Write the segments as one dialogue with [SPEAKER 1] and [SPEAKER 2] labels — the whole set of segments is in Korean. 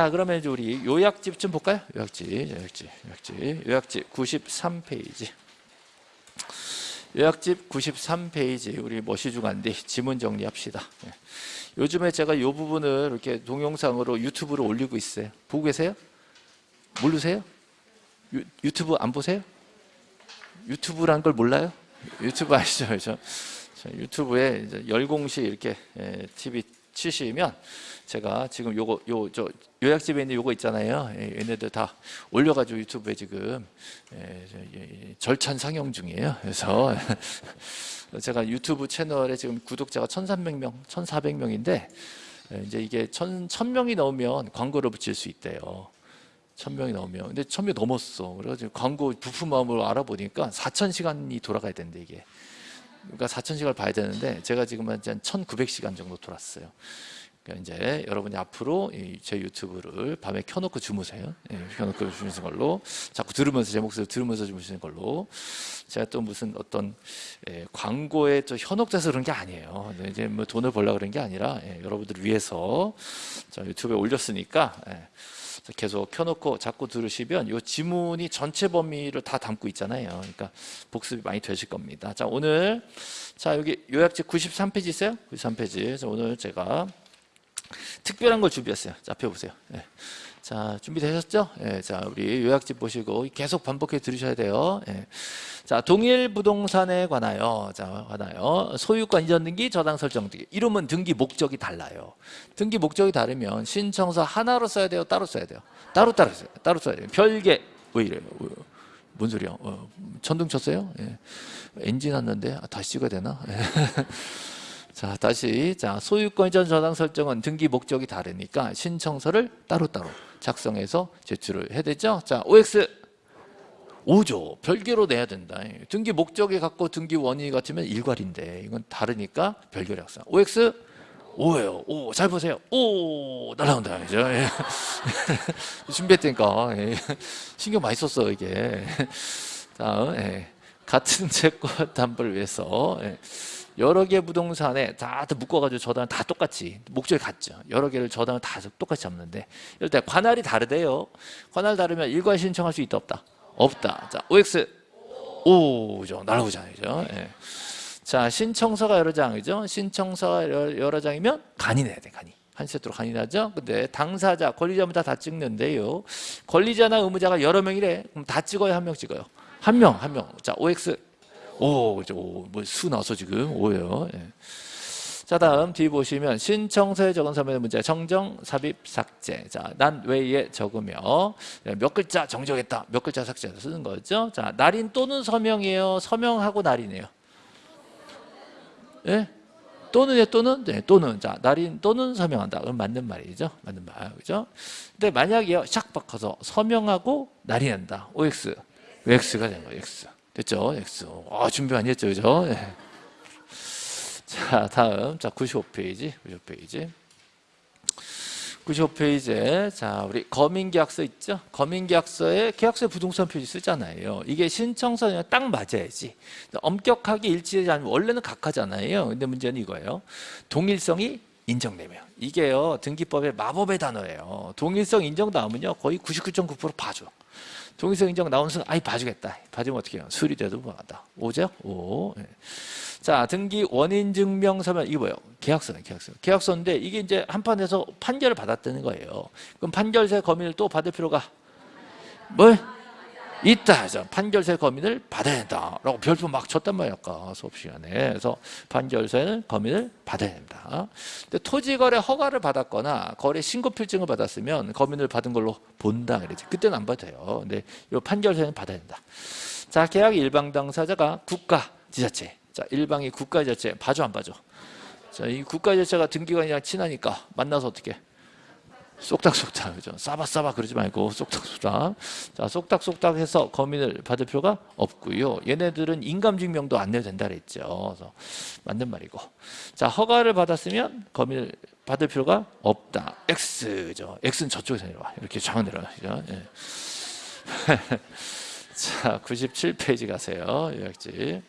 [SPEAKER 1] 자 그러면 이제 우리 요약집 좀 볼까요? 요약집, 요약집, 요약집, 요약집 93페이지. 요약집 93페이지 우리 머시주간디 지문 정리합시다. 예. 요즘에 제가 이 부분을 이렇게 동영상으로 유튜브로 올리고 있어요. 보고 계세요? 모르세요? 유, 유튜브 안 보세요? 유튜브란 걸 몰라요? 유튜브 아시죠? 저, 저 유튜브에 열공시 이렇게 예, TV 치시면 제가 지금 요거 요 저 요약집에 있는 요거 있잖아요. 예, 얘네들 다 올려가지고 유튜브에 지금 예, 저, 예, 절찬 상영 중이에요. 그래서 제가 유튜브 채널에 지금 구독자가 1,300명, 1,400명인데 예, 이제 이게 1,000, 1,000명이 넘으면 광고를 붙일 수 있대요. 1000명이 넘으면 근데 1000명 넘었어 그래가지고 광고 부품 마음으로 알아보니까 4000시간이 돌아가야 된대 이게 그러니까 4000시간을 봐야 되는데 제가 지금 한 1900시간 정도 돌았어요. 그러니까 이제 여러분이 앞으로 제 유튜브를 밤에 켜놓고 주무세요. 예, 켜놓고 주무시는 걸로. 자꾸 들으면서 제 목소리 들으면서 주무시는 걸로. 제가 또 무슨 어떤 예, 광고에 또 현혹돼서 그런 게 아니에요. 이제 뭐 돈을 벌려 그런 게 아니라 예, 여러분들 위해서 자, 유튜브에 올렸으니까 예, 계속 켜놓고 자꾸 들으시면 이 지문이 전체 범위를 다 담고 있잖아요. 그러니까 복습이 많이 되실 겁니다. 자 오늘 자 여기 요약집 93페이지 있어요? 93페이지. 자 오늘 제가 특별한 걸 준비했어요. 자 펴보세요. 네. 자 준비되셨죠? 예, 자 우리 요약집 보시고 계속 반복해 들으셔야 돼요. 예. 자 동일 부동산에 관하여 자 관하여 소유권 이전 등기 저당 설정 등기 이름은 등기 목적이 달라요. 등기 목적이 다르면 신청서 하나로 써야 돼요. 따로 써야 돼요. 따로 따로 써요. 따로 써야 돼요. 별개 왜 이래요? 뭔 소리야? 어, 천둥 쳤어요? 예. 엔진 왔는데 아, 다시 찍어야 되나? 예. 자 다시 자 소유권 이전 저당 설정은 등기 목적이 다르니까 신청서를 따로따로 작성해서 제출을 해야 되죠? 자 OX 5조 별개로 내야 된다. 등기 목적이 같고 등기 원인이 같으면 일괄인데 이건 다르니까 별개로 작성 OX 5예요. 오잘 보세요. 오 날라온다. 그죠? 예. 준비했다니까. 예. 신경 많이 썼어 이게. 다음 예. 같은 채권 담보를 위해서 예. 여러 개 부동산에 다 묶어가지고 저당 다 똑같이 목적이 같죠. 여러 개를 저당을 다 똑같이 잡는데 이럴 때 관할이 다르대요. 관할 다르면 일괄 신청할 수 있다 없다? 없다. 자 OX 5죠. 날아오잖아요. 그죠? 예. 자 신청서가 여러 장이죠. 신청서가 여러, 장이면 간이 내야 돼. 간이. 한 세트로 간이 나죠. 근데 당사자, 권리자마다 다 찍는데요. 권리자나 의무자가 여러 명이래. 그럼 다 찍어요? 한명 찍어요? 한 명, 한 명. 자 OX 오, 그죠. 오, 뭐수 나서 지금 오예요. 예. 자, 다음 뒤 보시면 신청서에 적은 서면의 문제 정정, 삽입, 삭제. 자, 난 외에 적으며 예, 몇 글자 정정했다. 몇 글자 삭제해서 쓰는 거죠. 자, 날인 또는 서명이에요. 서명하고 날이네요. 예? 또는요, 또는? 네, 또는. 자, 날인 또는 서명한다. 그럼 맞는 말이죠. 맞는 말. 그죠? 근데 만약에요, 샥 바꿔서 서명하고 날인한다. OX. X가 된 거예요, X. 됐죠? X. 아, 준비 많이 했죠, 그죠? 네. 자, 다음. 자, 95페이지. 95페이지. 95페이지에 자 우리 거민계약서 있죠? 거민계약서에 계약서에 부동산 표시 쓰잖아요. 이게 신청서랑 딱 맞아야지. 엄격하게 일치되지 않으면 원래는 각하잖아요. 근데 문제는 이거예요. 동일성이 인정되면 이게요 등기법의 마법의 단어예요. 동일성 인정 나오면요 거의 99.9% 봐줘. 동의서 인정 나오는 순간 아이 봐주겠다. 봐주면 어떻게 해요? 수리돼도 뭐하다. 오죠? 오. 네. 자 등기 원인 증명 서면 이거 뭐예요? 계약서네 계약서. 계약서인데 이게 이제 한 판에서 판결을 받았다는 거예요. 그럼 판결세 검인을 또 받을 필요가 뭘? 있다 해서 판결세 검인을 받아야 된다 라고 별표 막 쳤단 말이야 아까 수업 시간에. 그래서 판결세는 검인을 받아야 된다. 근데 토지거래 허가를 받았거나 거래 신고 필증을 받았으면 검인을 받은 걸로 본다 그러지. 그때는 안 받아요. 근데 이 판결세는 받아야 된다. 자 계약 일방 당사자가 국가 지자체. 자 일방이 국가 지자체. 봐줘 안 봐줘? 자이 국가 지자체가 등기관이랑 친하니까 만나서 어떻게 쏙닥쏙닥 그죠? 싸바싸바 그러지 말고 쏙닥쏙닥. 자 쏙닥쏙닥 해서 검인을 받을 필요가 없고요. 얘네들은 인감증명도 안 내도 된다 그랬죠. 그래서 맞는 말이고. 자 허가를 받았으면 검인을 받을 필요가 없다. X죠. X는 저쪽에서 내려와. 이렇게 쫙 내려와. 그죠? 예. 자 97페이지 가세요. 요약지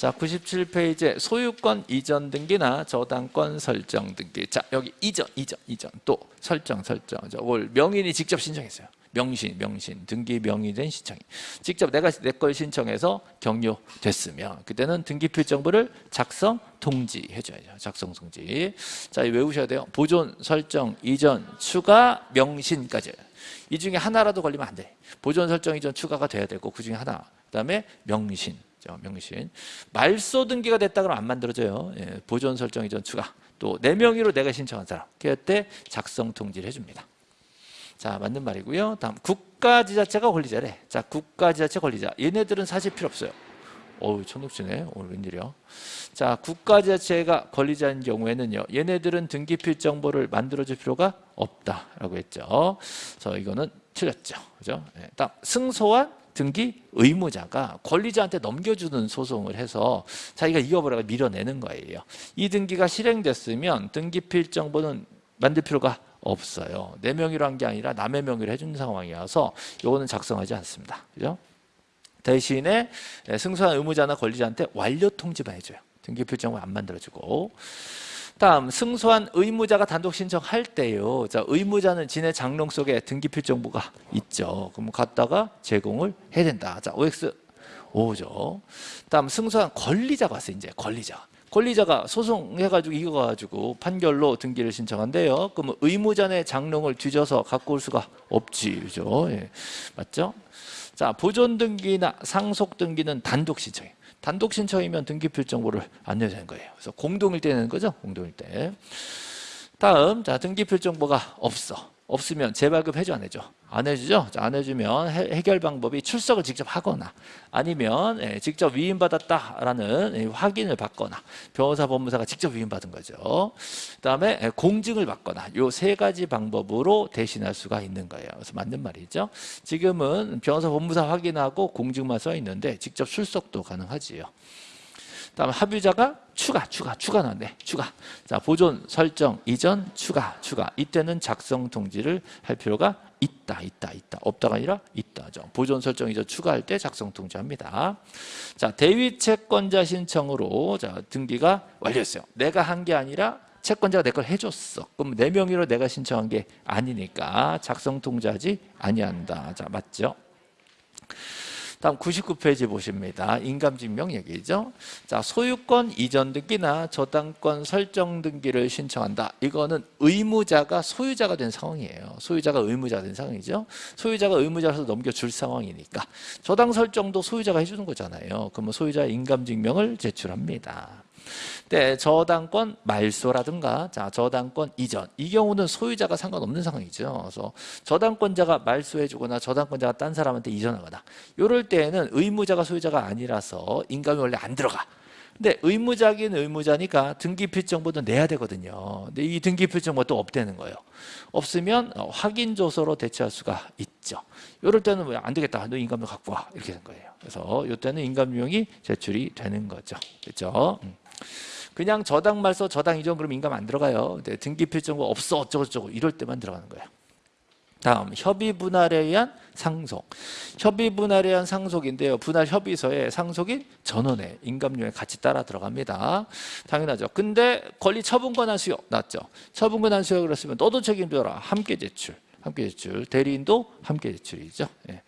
[SPEAKER 1] 자, 97페이지에 소유권 이전 등기나 저당권 설정 등기. 자, 여기 이전, 이전, 이전 또 설정, 설정. 저걸 명인이 직접 신청했어요. 명신, 명신, 등기 명의된 신청이. 직접 내가 내 걸 신청해서 격려됐으면 그때는 등기필 정보를 작성 통지해줘야죠. 작성 통지. 자, 외우셔야 돼요. 보존, 설정, 이전, 추가, 명신까지. 이 중에 하나라도 걸리면 안 돼. 보존, 설정, 이전, 추가가 돼야 되고 그 중에 하나. 그 다음에 명신. 죠, 명신. 말소 등기가 됐다 그러면 안 만들어져요. 예, 보존, 설정, 이전, 추가. 또 내 명의로 내가 신청한 사람. 그때 작성 통지를 해줍니다. 자, 맞는 말이고요. 다음 국가지자체가 권리자래. 자, 국가지자체 권리자. 얘네들은 사실 필요 없어요. 어우, 천국지네. 오늘 웬일이야. 자, 국가지자체가 권리자인 경우에는요. 얘네들은 등기필 정보를 만들어줄 필요가 없다라고 했죠. 그래서 이거는 틀렸죠. 그죠? 네. 다음 승소한 등기 의무자가 권리자한테 넘겨주는 소송을 해서 자기가 이겨버려가 밀어내는 거예요. 이 등기가 실행됐으면 등기필 정보는 만들 필요가 없어요. 내 명의로 한 게 아니라 남의 명의로 해주는 상황이어서 이거는 작성하지 않습니다. 그죠? 대신에 승소한 의무자나 권리자한테 완료 통지만 해줘요. 등기필정을 안 만들어주고 다음 승소한 의무자가 단독 신청할 때요. 자 의무자는 진해 장롱 속에 등기필 정보가 있죠. 그럼 갖다가 제공을 해야 된다. 자 OX 5죠. 다음 승소한 권리자가 왔어요. 이제 권리자. 권리자가 소송해가지고 이겨가지고 판결로 등기를 신청한대요. 그러면 의무자의 장롱을 뒤져서 갖고 올 수가 없지, 그죠? 예. 맞죠? 자, 보존 등기나 상속 등기는 단독 신청이에요. 단독 신청이면 등기필 정보를 안 내야 되는 거예요. 그래서 공동일 때 내는 거죠, 공동일 때. 다음, 자, 등기필 정보가 없어. 없으면 재발급 해줘 안 해줘? 안 해주죠? 안 해주면 해 결 방법이 출석을 직접 하거나 아니면 예, 직접 위임받았다라는 예, 확인을 받거나 변호사 법무사가 직접 위임받은 거죠. 그다음에 예, 공증을 받거나 요 세 가지 방법으로 대신할 수가 있는 거예요. 그래서 맞는 말이죠. 지금은 변호사 법무사 확인하고 공증만 써 있는데 직접 출석도 가능하지요. 다음 합의자가 추가, 추가, 추가 나왔네. 추가. 자, 보존, 설정, 이전, 추가, 추가. 이때는 작성 통지를 할 필요가 있다, 있다, 있다. 없다가 아니라 있다죠. 보존, 설정, 이전 추가할 때 작성 통지합니다. 자, 대위 채권자 신청으로 자, 등기가 완료했어요. 내가 한 게 아니라 채권자가 내 걸 해줬어. 그럼 내 명의로 내가 신청한 게 아니니까 작성 통지하지 아니한다. 자, 맞죠? 다음 99페이지 보십니다. 인감증명 얘기죠. 자, 소유권 이전 등기나 저당권 설정 등기를 신청한다. 이거는 의무자가 소유자가 된 상황이에요. 소유자가 의무자가 된 상황이죠. 소유자가 의무자라서 넘겨줄 상황이니까 저당 설정도 소유자가 해주는 거잖아요. 그러면 소유자 인감증명을 제출합니다. 네, 저당권 말소라든가 자 저당권 이전 이 경우는 소유자가 상관없는 상황이죠. 그래서 저당권자가 말소해주거나 저당권자가 딴 사람한테 이전하거나 이럴 때에는 의무자가 소유자가 아니라서 인감이 원래 안 들어가. 근데 의무자긴 의무자니까 등기필 정보도 내야 되거든요. 근데 이 등기필 정보 또 없대는 거예요. 없으면 어, 확인 조서로 대체할 수가 있죠. 이럴 때는 뭐 안 되겠다. 너 인감도 갖고 와. 이렇게 된 거예요. 그래서 이때는 인감유형이 제출이 되는 거죠. 그렇죠? 음. 그냥 저당 말소 저당 이전 그럼 인감 안 들어가요. 근데 등기 필정보 없어 어쩌고 저쩌고 이럴 때만 들어가는 거예요. 다음 협의 분할에 의한 상속. 협의 분할에 의한 상속인데요. 분할 협의서에 상속인 전원의 인감료에 같이 따라 들어갑니다. 당연하죠. 근데 권리 처분 권 한 수요 났죠. 처분 권 한 수요 그랬으면 너도 책임져라. 함께 제출. 함께 제출. 대리인도 함께 제출이죠. 예.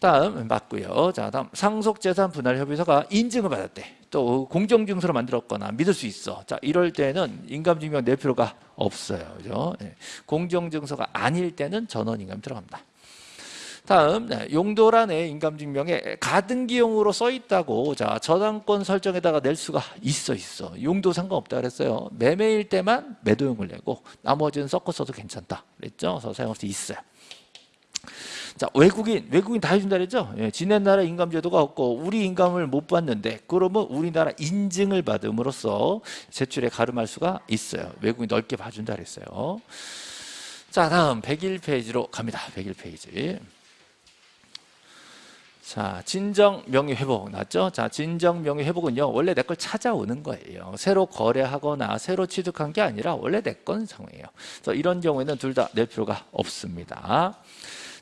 [SPEAKER 1] 다음 맞고요. 자, 다음 상속재산 분할 협의서가 인증을 받았대. 또 공정증서로 만들었거나 믿을 수 있어. 자, 이럴 때는 인감증명 낼 필요가 없어요. 그죠? 네. 공정증서가 아닐 때는 전원 인감 들어갑니다. 다음 네, 용도란에 인감증명에 가등기용으로 써 있다고 자 저당권 설정에다가 낼 수가 있어 있어 용도 상관없다 그랬어요 매매일 때만 매도용을 내고 나머지는 섞어 써도 괜찮다 그랬죠 그래서 사용할 수 있어요 자 외국인 외국인 다 해준다 그랬죠 예, 지네 나라 인감 제도가 없고 우리 인감을 못 받는데 그러면 우리나라 인증을 받음으로써 제출에 가름할 수가 있어요 외국인 넓게 봐준다 그랬어요 자 다음 101페이지로 갑니다 101페이지 자, 진정 명의 회복 났죠? 자, 진정 명의 회복은요. 원래 내 걸 찾아오는 거예요. 새로 거래하거나 새로 취득한 게 아니라 원래 내 건 상황이에요. 그래서 이런 경우에는 둘 다 낼 필요가 없습니다.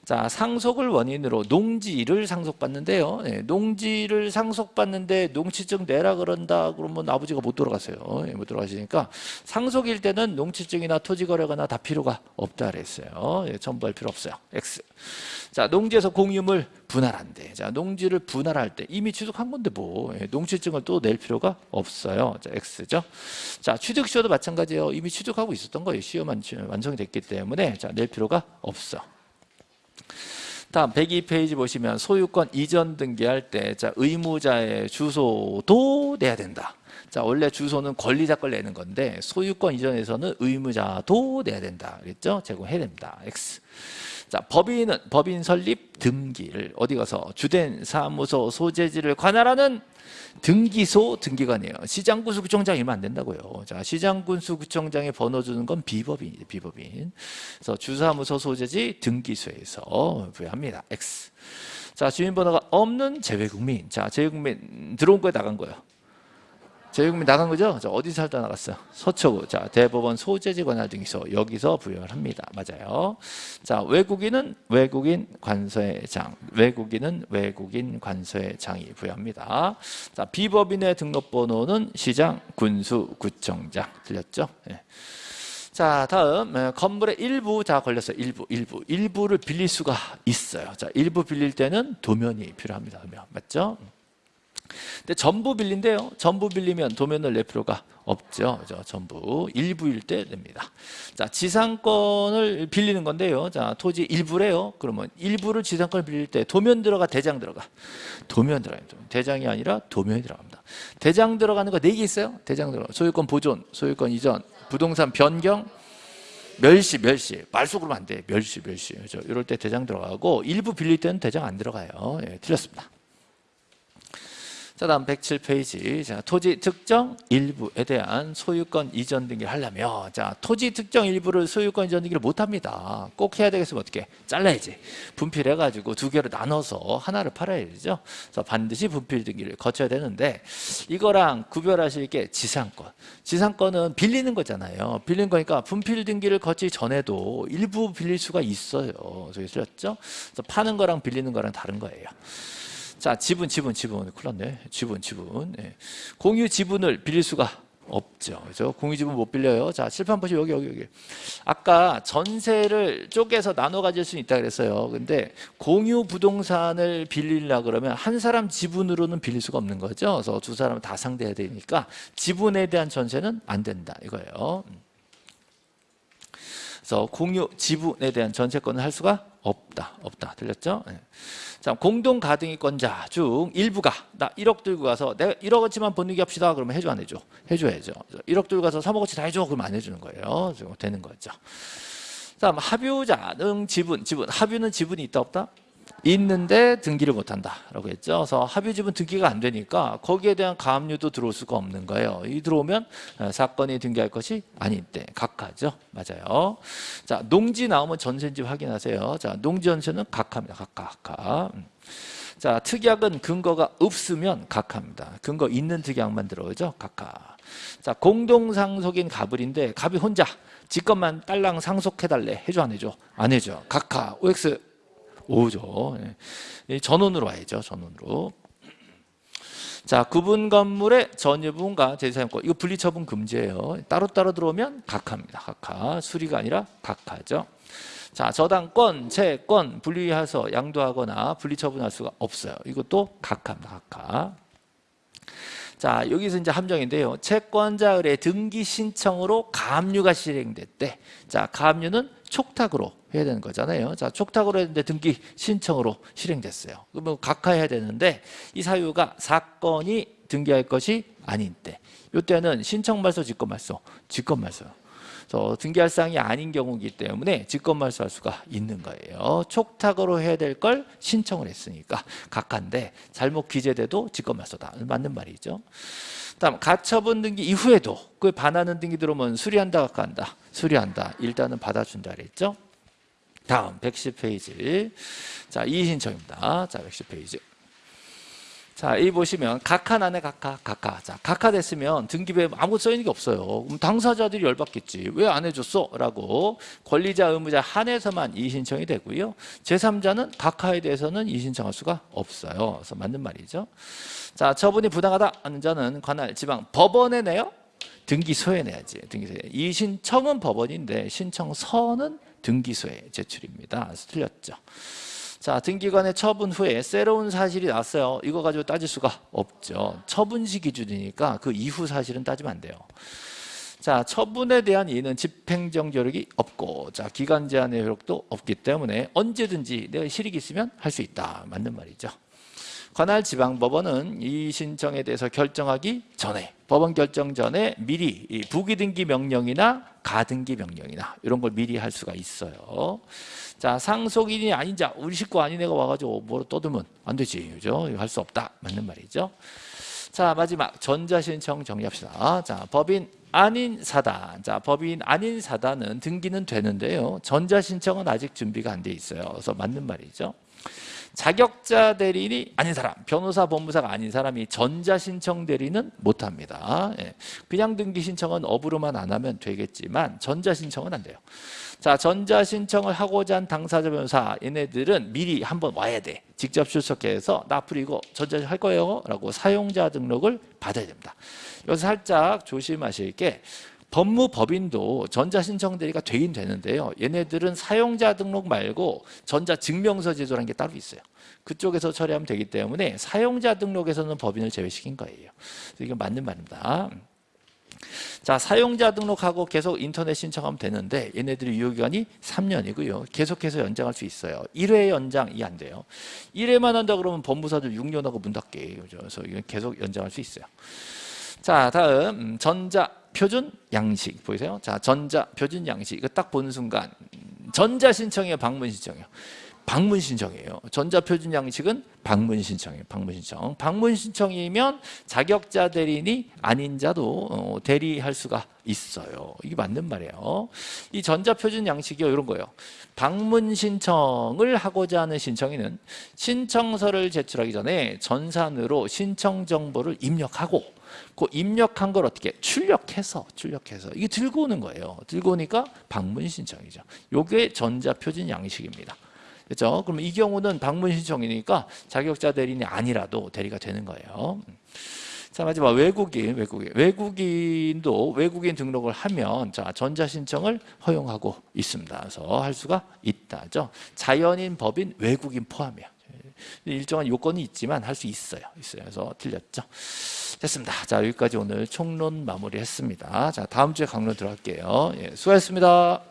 [SPEAKER 1] 자, 상속을 원인으로 농지를 상속받는데요. 예, 농지를 상속받는데 농지증 내라 그런다 그러면 아버지가 못 돌아가세요. 예, 못 돌아가시니까 상속일 때는 농지증이나 토지 거래거나 다 필요가 없다 그랬어요. 예, 첨부할 필요 없어요. X. 자, 농지에서 공유물 분할한대. 자, 농지를 분할할 때 이미 취득한 건데 뭐 예, 농지증을 또 낼 필요가 없어요. 자, X죠. 자, 취득시효도 마찬가지예요. 이미 취득하고 있었던 거예요. 시효만 완성이 됐기 때문에 자, 낼 필요가 없어. 다음 102페이지 보시면 소유권 이전 등기할 때 자, 의무자의 주소도 내야 된다. 자, 원래 주소는 권리자 걸 내는 건데 소유권 이전에서는 의무자도 내야 된다. 그랬죠? 제공해야 됩니다. X. 자, 법인은 법인 설립 등기를 어디 가서 주된 사무소 소재지를 관할하는 등기소 등기관이에요. 시장군수 구청장이면 안 된다고요. 자, 시장군수 구청장에 번호 주는 건 비법인이에요. 비법인. 그래서 주사무소 소재지 등기소에서 부여합니다. X. 자, 주민번호가 없는 재외국민. 자, 재외국민 들어온 거에 나간 거예요. 재외국민 나간 거죠? 자, 어디 살다 나갔어요? 서초구. 자, 대법원 소재지 관할 등기소 여기서 부여를 합니다. 맞아요. 자, 외국인은 외국인 관서의 장, 외국인은 외국인 관서의 장이 부여합니다. 자, 비법인의 등록번호는 시장, 군수, 구청장. 들렸죠? 네. 자, 다음 어, 건물의 일부 자 걸렸어요. 일부, 일부, 일부를 빌릴 수가 있어요. 자, 일부 빌릴 때는 도면이 필요합니다. 도면 맞죠? 근데 전부 빌린데요. 전부 빌리면 도면을 낼 필요가 없죠. 그죠? 전부 일부일 때 냅니다. 자, 지상권을 빌리는 건데요. 자, 토지 일부래요. 그러면 일부를 지상권을 빌릴 때 도면 들어가 대장 들어가. 도면 들어가요. 대장이 아니라 도면이 들어갑니다. 대장 들어가는 거 네 개 있어요. 대장 들어가. 소유권 보존, 소유권 이전, 부동산 변경, 멸시, 멸시. 말소 그러면 안 돼. 멸시, 멸시. 그죠? 이럴 때 대장 들어가고 일부 빌릴 때는 대장 안 들어가요. 예, 틀렸습니다. 자 다음 107페이지. 자 토지 특정 일부에 대한 소유권 이전 등기를 하려면 자 토지 특정 일부를 소유권 이전 등기를 못합니다. 꼭 해야 되겠으면 어떻게? 잘라야지. 분필해 가지고 두 개로 나눠서 하나를 팔아야 되죠. 그래서 반드시 분필 등기를 거쳐야 되는데 이거랑 구별하실 게 지상권. 지상권은 빌리는 거잖아요. 빌린 거니까 분필 등기를 거치기 전에도 일부 빌릴 수가 있어요. 저기 쓰렸죠? 그래서 파는 거랑 빌리는 거랑 다른 거예요 자, 지분, 지분, 지분. 큰일 났네. 지분, 지분. 네. 공유 지분을 빌릴 수가 없죠. 그죠? 공유 지분 못 빌려요. 자, 칠판 보시면 여기, 여기, 여기. 아까 전세를 쪼개서 나눠 가질 수 있다 그랬어요. 근데 공유 부동산을 빌리려 그러면 한 사람 지분으로는 빌릴 수가 없는 거죠. 그래서 두 사람은 다 상대해야 되니까 지분에 대한 전세는 안 된다. 이거예요. 그래서 공유 지분에 대한 전세권을 할 수가 없다. 없다. 들렸죠? 네. 자, 공동 가등기권자 중 일부가 나 1억 들고 가서 내가 1억어치만 번누기 합시다. 그러면 해줘 안 해줘? 해줘야죠. 1억 들고 가서 3억어치 다 해줘. 그러면 안 해주는 거예요. 되는 거죠. 자, 합유자 는 지분, 지분. 합유는 지분이 있다 없다? 있는데 등기를 못한다라고 했죠. 그래서 지분 등기가 안 되니까 거기에 대한 가압류도 들어올 수가 없는 거예요. 이 들어오면 어, 사건이 등기할 것이 아닌 때 각하죠. 맞아요. 자 농지 나오면 전세인지 확인하세요. 자 농지 전세는 각하입니다. 각하, 각하. 음. 자 특약은 근거가 없으면 각하입니다. 근거 있는 특약만 들어오죠. 각하. 자 공동상속인 갑을인데 갑이 혼자 지 것만 딸랑 상속해달래 해줘 안 해줘? 안 해줘. 각하 OX 오죠. 예. 전원으로 와야죠. 전원으로. 자, 구분 건물의 전유분과 재사용권 이거 분리처분 금지예요. 따로따로 들어오면 각하입니다. 각하. 수리가 아니라 각하죠. 자, 저당권, 채권 분리해서 양도하거나 분리처분할 수가 없어요. 이것도 각하입니다. 각하. 자, 여기서 이제 함정인데요. 채권자 의뢰 등기 신청으로 가압류가 실행됐대. 자, 가압류는 촉탁으로 해야 되는 거잖아요. 자, 촉탁으로 했는데 등기 신청으로 실행됐어요. 그러면 각하해야 되는데 이 사유가 사건이 등기할 것이 아닌 때. 이때는 신청 말소, 직권 말소, 직권 말소. 저 등기할 사항이 아닌 경우이기 때문에 직권 말소할 수가 있는 거예요. 촉탁으로 해야 될 걸 신청을 했으니까 각하인데 잘못 기재돼도 직권 말소다. 맞는 말이죠. 다음 가처분 등기 이후에도 그 반하는 등기 들어오면 수리한다 각하한다. 수리한다. 일단은 받아준다 그랬죠. 다음 110페이지. 자, 이의 신청입니다. 자, 110페이지. 자, 이 보시면 각하 난에 각하, 각하. 자, 각하 됐으면 등기부에 아무것도 써 있는 게 없어요. 그럼 당사자들이 열받겠지. 왜 안 해줬어? 라고 권리자, 의무자 한해서만 이의신청이 되고요. 제3자는 각하에 대해서는 이의신청할 수가 없어요. 그래서 맞는 말이죠. 자, 처분이 부당하다 하는 자는 관할 지방 법원에 내요. 등기소에 내야지. 등기소에. 이의신청은 법원인데 신청서는 등기소에 제출입니다. 틀렸죠. 자, 등기관의 처분 후에 새로운 사실이 났어요. 이거 가지고 따질 수가 없죠. 처분시 기준이니까 그 이후 사실은 따지면 안 돼요. 자, 처분에 대한 이의는 집행정 조력이 없고, 자, 기간 제한의 효력도 없기 때문에 언제든지 내가 실익이 있으면 할 수 있다. 맞는 말이죠. 관할 지방법원은 이 신청에 대해서 결정하기 전에 법원 결정 전에 미리 이 부기등기 명령이나 가등기 명령이나 이런 걸 미리 할 수가 있어요. 자 상속인이 아닌 자 우리 식구 아닌 애가 와가지고 뭐로 떠들면 안 되지 그죠? 할 수 없다 맞는 말이죠. 자 마지막 전자신청 정리합시다. 자 법인 아닌 사단. 자 법인 아닌 사단은 등기는 되는데요. 전자신청은 아직 준비가 안 돼 있어요. 그래서 맞는 말이죠. 자격자 대리인이 아닌 사람, 변호사, 법무사가 아닌 사람이 전자신청 대리는 못합니다. 예. 그냥 등기 신청은 업으로만 안 하면 되겠지만 전자신청은 안 돼요. 자, 전자신청을 하고자 한 당사자 변호사 얘네들은 미리 한번 와야 돼. 직접 출석해서 나 앞으로 이거 전자할 거예요 라고 사용자 등록을 받아야 됩니다. 여기서 살짝 조심하실 게 법무법인도 전자신청 대리가 되긴 되는데요. 얘네들은 사용자 등록 말고 전자증명서 제도라는 게 따로 있어요. 그쪽에서 처리하면 되기 때문에 사용자 등록에서는 법인을 제외시킨 거예요. 이게 맞는 말입니다. 자, 사용자 등록하고 계속 인터넷 신청하면 되는데 얘네들이 유효기간이 3년이고요. 계속해서 연장할 수 있어요. 1회 연장이 안 돼요. 1회만 한다 그러면 법무사들 6년하고 문 닫게. 그래서 계속 연장할 수 있어요. 자, 다음 음, 전자 표준 양식 보이세요? 자, 전자 표준 양식 이거 딱 보는 순간 음, 전자 신청이에요, 방문 신청이에요. 방문 신청이에요. 전자 표준 양식은 방문 신청이에요. 방문 신청. 방문 신청이면 자격자 대리인이 아닌 자도 어, 대리할 수가 있어요. 이게 맞는 말이에요. 이 전자 표준 양식이요 이런 거예요. 방문 신청을 하고자 하는 신청인은 신청서를 제출하기 전에 전산으로 신청 정보를 입력하고 그 입력한 걸 어떻게 출력해서 출력해서 이게 들고 오는 거예요. 들고 오니까 방문 신청이죠. 요게 전자 표준 양식입니다. 그렇죠? 그럼 이 경우는 방문 신청이니까 자격자 대리인이 아니라도 대리가 되는 거예요. 자 마지막 외국인, 외국인, 외국인도 외국인 등록을 하면 자 전자 신청을 허용하고 있습니다. 그래서 할 수가 있다죠. 자연인, 법인, 외국인 포함이야. 일정한 요건이 있지만 할 수 있어요. 있어요. 그래서 틀렸죠. 됐습니다. 자 여기까지 오늘 총론 마무리했습니다. 자 다음 주에 강론 들어갈게요. 예, 수고하셨습니다.